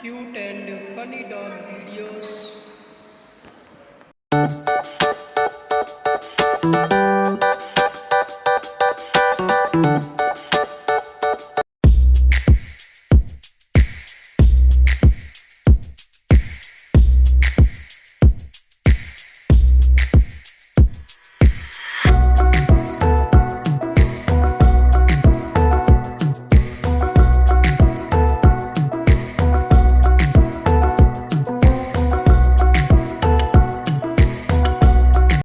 cute and funny dog videos.